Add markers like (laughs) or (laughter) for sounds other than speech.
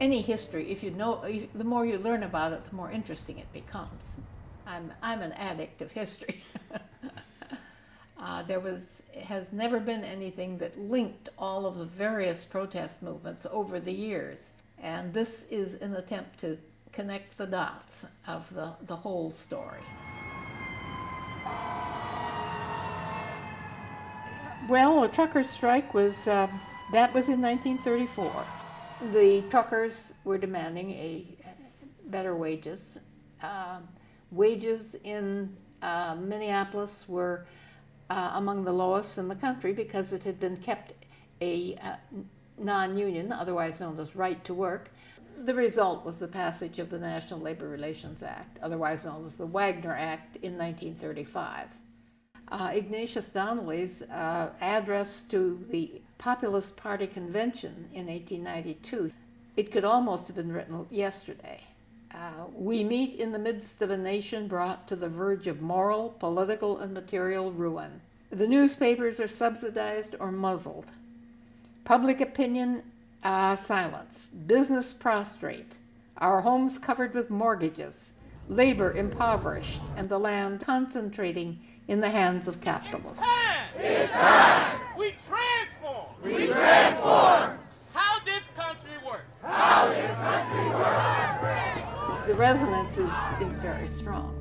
any history, if you know, if, the more you learn about it, the more interesting it becomes. I'm, I'm an addict of history. (laughs) uh, there was, has never been anything that linked all of the various protest movements over the years. And this is an attempt to connect the dots of the, the whole story. Well, a truckers' strike was, uh, that was in 1934. The truckers were demanding a better wages. Uh, wages in uh, Minneapolis were uh, among the lowest in the country because it had been kept a uh, non-union, otherwise known as right to work. The result was the passage of the National Labor Relations Act, otherwise known as the Wagner Act in 1935. Uh, Ignatius Donnelly's uh, address to the Populist Party Convention in 1892, it could almost have been written yesterday. Uh, we meet in the midst of a nation brought to the verge of moral, political, and material ruin. The newspapers are subsidized or muzzled. Public opinion uh, silenced. Business prostrate. Our homes covered with mortgages. Labor impoverished. And the land concentrating in the hands of capitalists. It's time. We transform. We transform. How this country works. How this country works. The resonance is, is very strong.